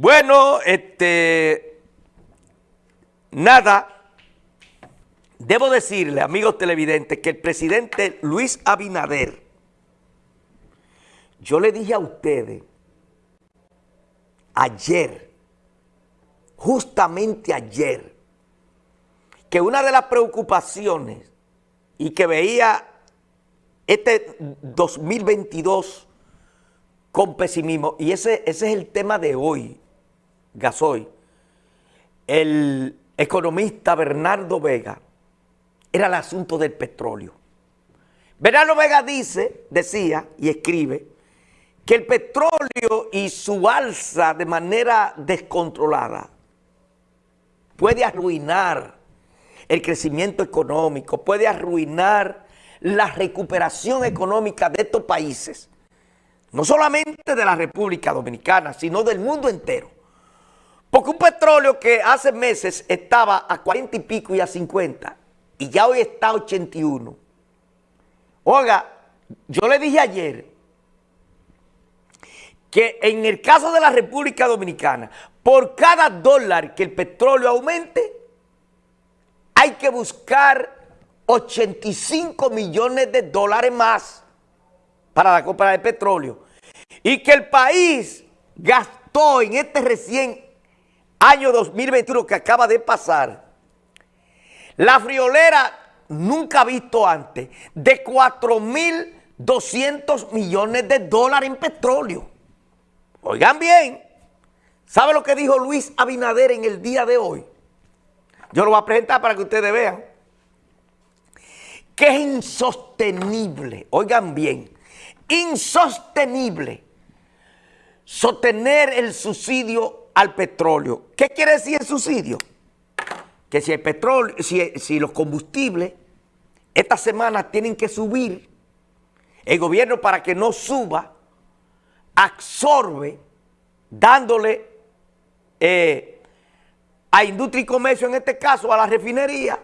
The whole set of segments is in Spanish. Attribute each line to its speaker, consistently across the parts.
Speaker 1: Bueno, este, nada, debo decirle, amigos televidentes, que el presidente Luis Abinader, yo le dije a ustedes ayer, justamente ayer, que una de las preocupaciones y que veía este 2022 con pesimismo, y ese, ese es el tema de hoy, Gasoy, el economista Bernardo Vega, era el asunto del petróleo. Bernardo Vega dice, decía y escribe, que el petróleo y su alza de manera descontrolada puede arruinar el crecimiento económico, puede arruinar la recuperación económica de estos países, no solamente de la República Dominicana, sino del mundo entero. Porque un petróleo que hace meses estaba a 40 y pico y a 50, y ya hoy está a 81. Oiga, yo le dije ayer que en el caso de la República Dominicana, por cada dólar que el petróleo aumente, hay que buscar 85 millones de dólares más para la compra de petróleo. Y que el país gastó en este recién año 2021 que acaba de pasar, la friolera nunca visto antes, de 4.200 millones de dólares en petróleo. Oigan bien, ¿sabe lo que dijo Luis Abinader en el día de hoy? Yo lo voy a presentar para que ustedes vean. Que es insostenible, oigan bien, insostenible sostener el subsidio al petróleo. ¿Qué quiere decir el subsidio? Que si el petróleo, si, si los combustibles esta semana tienen que subir, el gobierno para que no suba, absorbe dándole eh, a industria y comercio, en este caso a la refinería,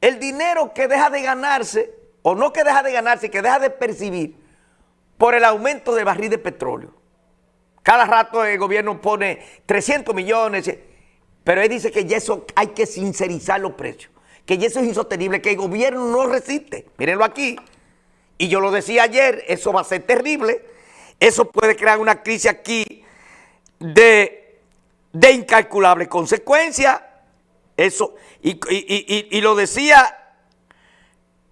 Speaker 1: el dinero que deja de ganarse, o no que deja de ganarse, que deja de percibir por el aumento del barril de petróleo. Cada rato el gobierno pone 300 millones, pero él dice que ya eso hay que sincerizar los precios, que ya eso es insostenible, que el gobierno no resiste. Mírenlo aquí. Y yo lo decía ayer, eso va a ser terrible. Eso puede crear una crisis aquí de, de incalculable consecuencia. Eso, y, lo decía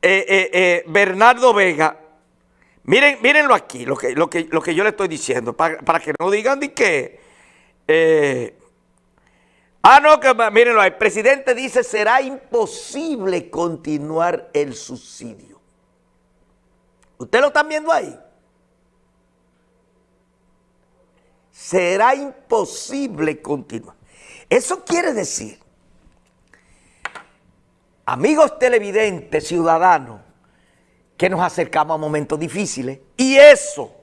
Speaker 1: eh, eh, eh, Bernardo Vega, Miren, mírenlo aquí, lo que, lo que, lo que yo le estoy diciendo, para, que no digan de que... Eh, ah, no, que mírenlo, el presidente dice será imposible continuar el subsidio. ¿Usted lo están viendo ahí? Será imposible continuar. Eso quiere decir, amigos televidentes, ciudadanos, que nos acercamos a momentos difíciles. Y eso,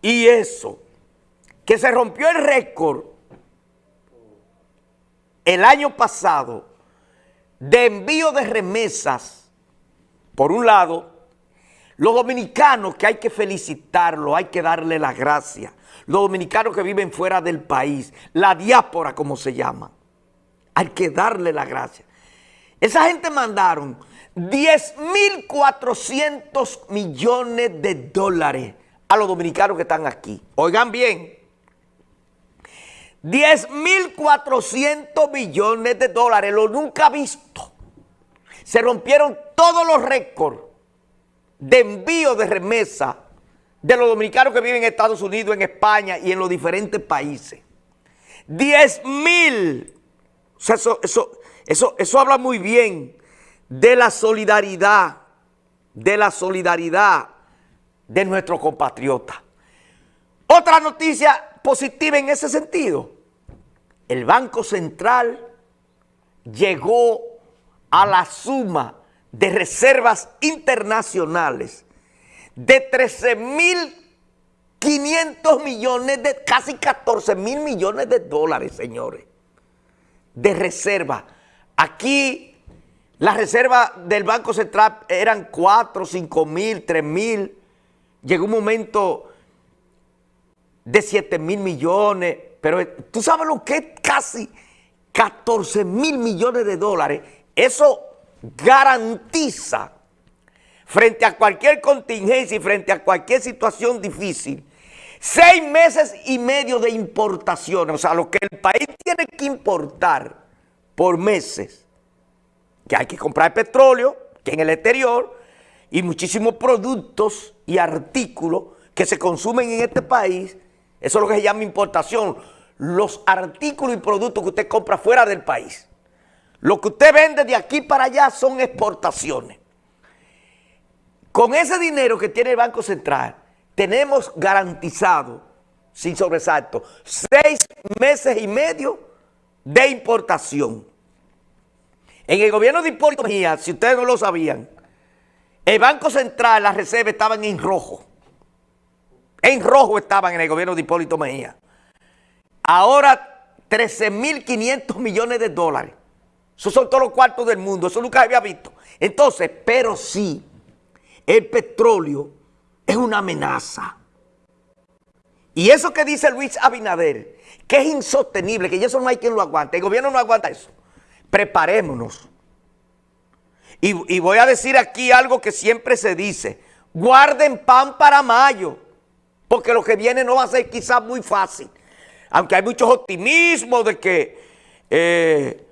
Speaker 1: y eso, que se rompió el récord el año pasado de envío de remesas, por un lado, los dominicanos que hay que felicitarlo, hay que darle las gracias, los dominicanos que viven fuera del país, la diáspora como se llama, hay que darle las gracias. Esa gente mandaron 10.400 millones de dólares a los dominicanos que están aquí. Oigan bien, 10.400 millones de dólares, lo nunca visto. Se rompieron todos los récords de envío de remesa de los dominicanos que viven en Estados Unidos, en España y en los diferentes países. 10 mil. eso, eso, eso, eso habla muy bien de la solidaridad, de la solidaridad de nuestros compatriotas. Otra noticia positiva en ese sentido, el Banco Central llegó a la suma de reservas internacionales de 13.500 millones de, casi 14 mil millones de dólares, señores, de reserva. Aquí las reservas del Banco Central eran 4, 5 mil, 3 mil. Llegó un momento de 7 mil millones. pero eh, tú sabes lo que es casi 14 mil millones de dólares. Eso garantiza frente a cualquier contingencia y frente a cualquier situación difícil, seis meses y medio de importación, o sea, lo que el país tiene que importar por meses, que hay que comprar petróleo, que en el exterior, y muchísimos productos y artículos que se consumen en este país, eso es lo que se llama importación, los artículos y productos que usted compra fuera del país. Lo que usted vende de aquí para allá son exportaciones. Con ese dinero que tiene el Banco Central, tenemos garantizado, sin sobresalto, seis meses y medio de importación. En el gobierno de Hipólito Mejía, si ustedes no lo sabían, el Banco Central, las reservas estaban en rojo. En rojo estaban en el gobierno de Hipólito Mejía. Ahora 13.500 millones de dólares. Esos son todos los cuartos del mundo. Eso nunca había visto. Entonces, pero sí, el petróleo es una amenaza. Y eso que dice Luis Abinader, que es insostenible, que eso no hay quien lo aguante, el gobierno no aguanta eso. Preparémonos. Y, voy a decir aquí algo que siempre se dice, guarden pan para mayo, porque lo que viene no va a ser quizás muy fácil. Aunque hay muchos optimismos de que eh,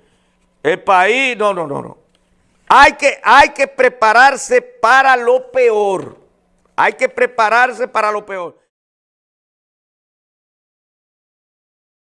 Speaker 1: el país, no, no, no, no. Hay que, hay que prepararse para lo peor. Hay que prepararse para lo peor.